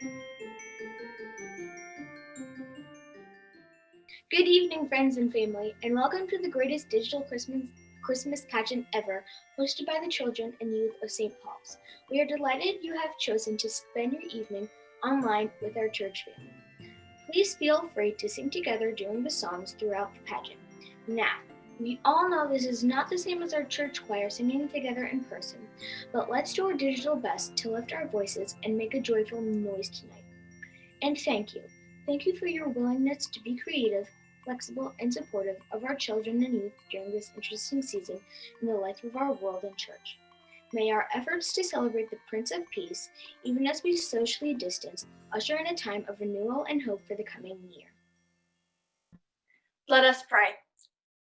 Good evening, friends and family, and welcome to the greatest digital Christmas Christmas pageant ever, hosted by the children and youth of St. Paul's. We are delighted you have chosen to spend your evening online with our church family. Please feel free to sing together during the songs throughout the pageant. Now, we all know this is not the same as our church choir singing together in person, but let's do our digital best to lift our voices and make a joyful noise tonight. And thank you. Thank you for your willingness to be creative, flexible, and supportive of our children and youth during this interesting season in the life of our world and church. May our efforts to celebrate the Prince of Peace, even as we socially distance, usher in a time of renewal and hope for the coming year. Let us pray.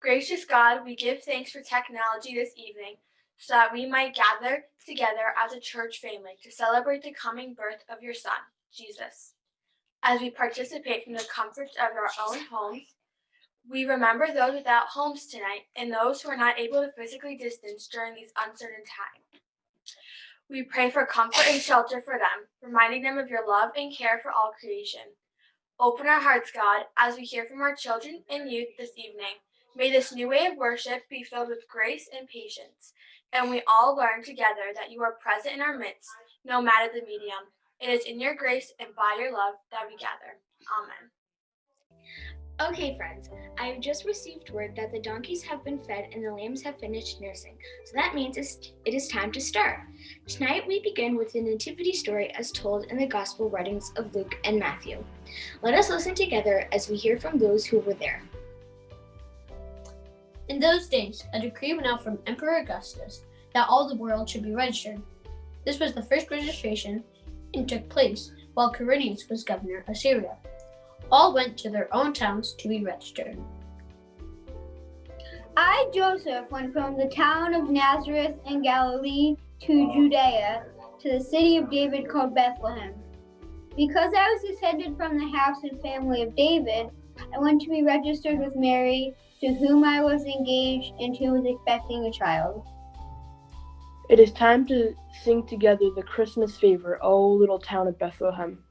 Gracious God, we give thanks for technology this evening so that we might gather together as a church family to celebrate the coming birth of your Son, Jesus. As we participate from the comforts of our own homes, we remember those without homes tonight and those who are not able to physically distance during these uncertain times. We pray for comfort and shelter for them, reminding them of your love and care for all creation. Open our hearts, God, as we hear from our children and youth this evening. May this new way of worship be filled with grace and patience, and we all learn together that you are present in our midst, no matter the medium. It is in your grace and by your love that we gather. Amen. Okay, friends, I have just received word that the donkeys have been fed and the lambs have finished nursing, so that means it is time to start. Tonight we begin with the Nativity story as told in the Gospel writings of Luke and Matthew. Let us listen together as we hear from those who were there. In those days, a decree went out from Emperor Augustus that all the world should be registered. This was the first registration and took place while Quirinius was governor of Syria. All went to their own towns to be registered. I, Joseph, went from the town of Nazareth in Galilee to Judea, to the city of David called Bethlehem. Because I was descended from the house and family of David, I went to be registered with Mary, to whom I was engaged and who was expecting a child. It is time to sing together the Christmas favor, O little town of Bethlehem.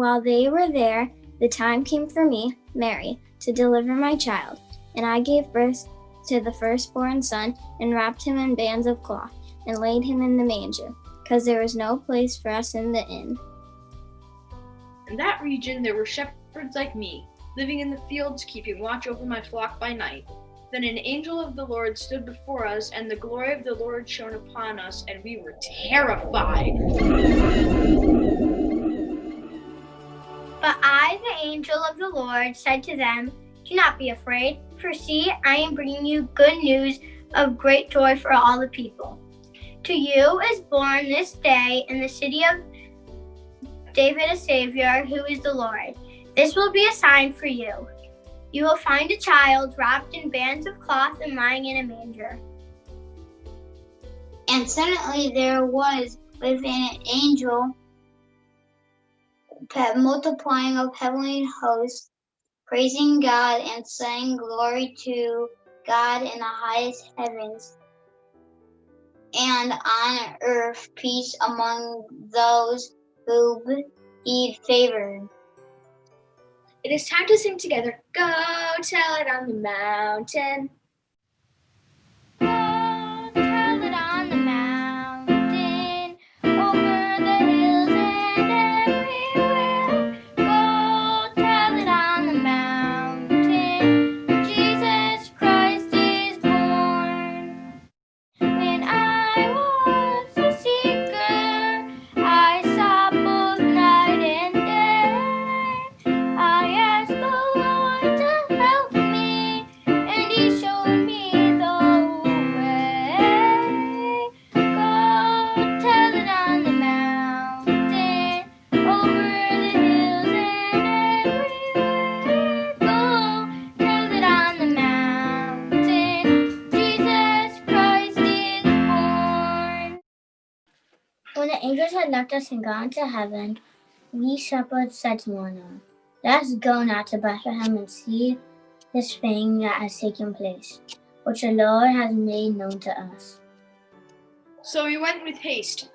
While they were there, the time came for me, Mary, to deliver my child, and I gave birth to the firstborn son, and wrapped him in bands of cloth, and laid him in the manger, because there was no place for us in the inn. In that region there were shepherds like me, living in the fields, keeping watch over my flock by night. Then an angel of the Lord stood before us, and the glory of the Lord shone upon us, and we were terrified. But I, the angel of the Lord, said to them, Do not be afraid, for see, I am bringing you good news of great joy for all the people. To you is born this day in the city of David a Savior, who is the Lord. This will be a sign for you. You will find a child wrapped in bands of cloth and lying in a manger. And suddenly there was with an angel multiplying of heavenly hosts praising God and saying glory to God in the highest heavens, and on earth peace among those who be favored. It is time to sing together. Go tell it on the mountain. Left us and gone to heaven, we shepherds said to one another, Let us go now to Bethlehem and see this thing that has taken place, which the Lord has made known to us. So we went with haste.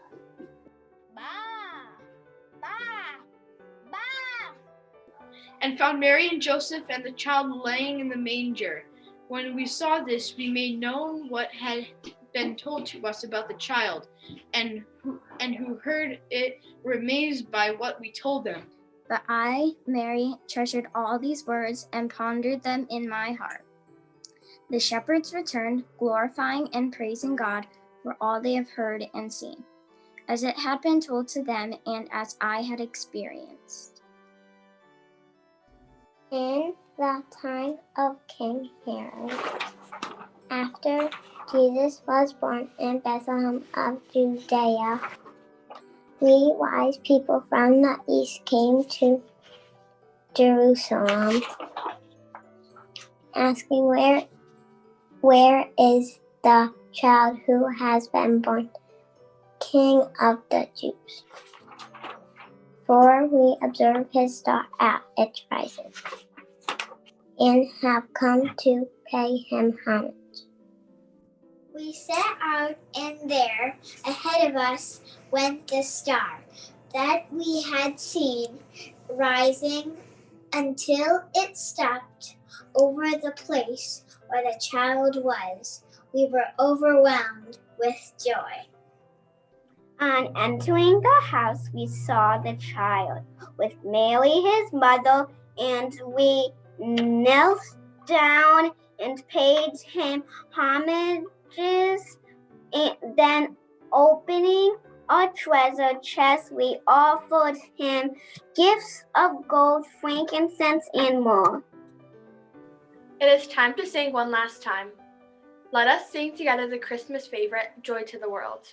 And found Mary and Joseph and the child laying in the manger. When we saw this, we made known what had been told to us about the child, and who, and who heard it were amazed by what we told them. But I, Mary, treasured all these words and pondered them in my heart. The shepherds returned, glorifying and praising God for all they have heard and seen, as it had been told to them and as I had experienced. In the time of King Herod, after Jesus was born in Bethlehem of Judea, we wise people from the east came to Jerusalem, asking where where is the child who has been born king of the Jews? For we observe his star at its rising, and have come to pay him homage. We set out, and there, ahead of us, went the star that we had seen rising until it stopped over the place where the child was. We were overwhelmed with joy. On entering the house, we saw the child with Mary, his mother, and we knelt down and paid him homages. And then, opening a treasure chest, we offered him gifts of gold, frankincense, and myrrh. It is time to sing one last time. Let us sing together the Christmas favorite, Joy to the World.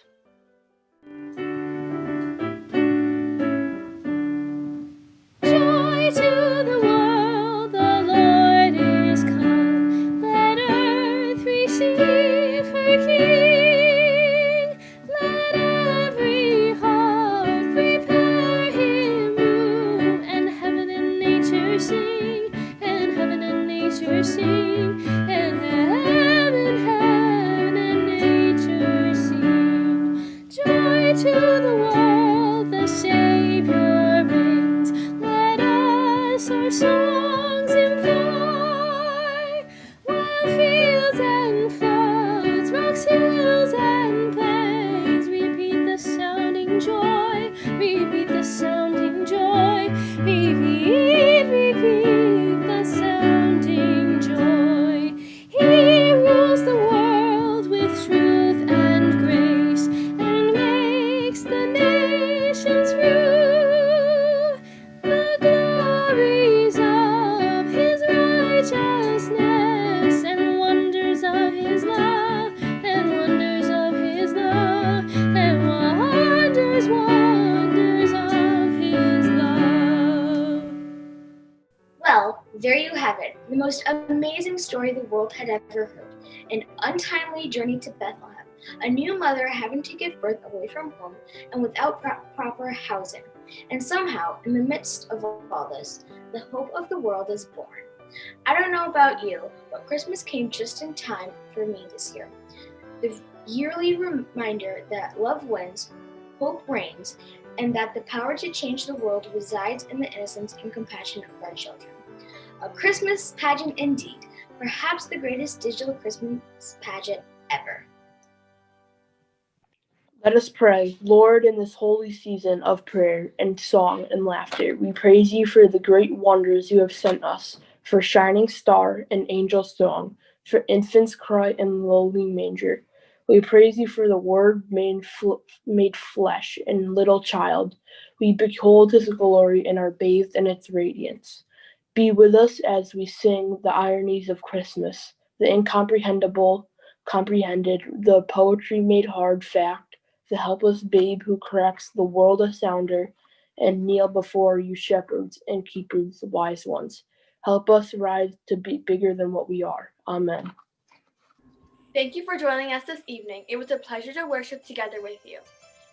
Story the world had ever heard. An untimely journey to Bethlehem. A new mother having to give birth away from home and without pro- proper housing. And somehow, in the midst of all this, the hope of the world is born. I don't know about you, but Christmas came just in time for me this year. The yearly reminder that love wins, hope reigns, and that the power to change the world resides in the innocence and compassion of our children. A Christmas pageant indeed, perhaps the greatest digital Christmas pageant ever. Let us pray. Lord, in this holy season of prayer and song and laughter, we praise you for the great wonders you have sent us, for shining star and angel song, for infant's cry and lowly manger. We praise you for the Word made, fl- made flesh and little child. We behold his glory and are bathed in its radiance. Be with us as we sing the ironies of Christmas, the incomprehensible, comprehended, the poetry made hard fact the helpless babe who cracks the world asunder, and kneel before you shepherds and keepers, wise ones. Help us rise to be bigger than what we are. Amen. Thank you for joining us this evening. It was a pleasure to worship together with you.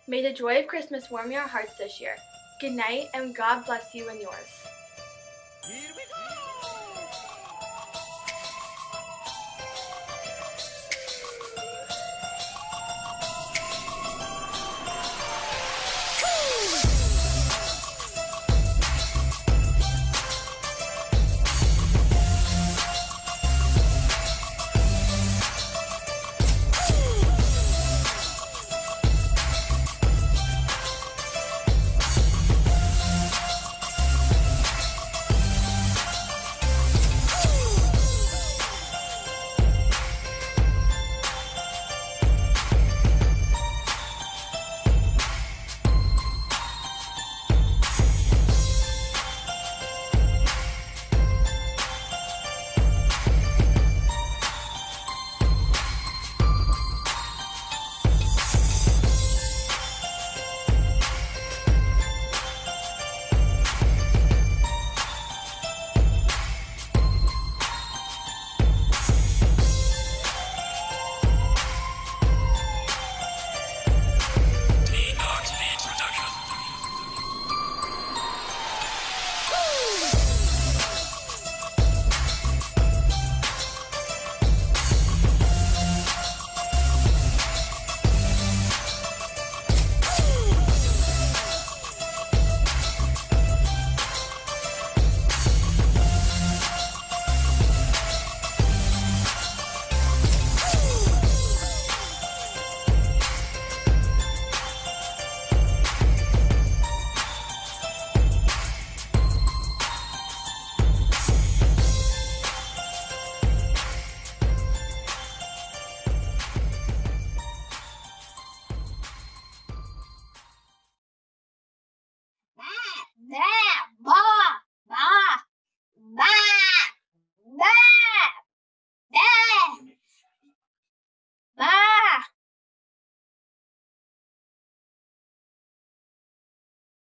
May the joy of Christmas warm your hearts this year. Good night, and God bless you and yours. Here we go!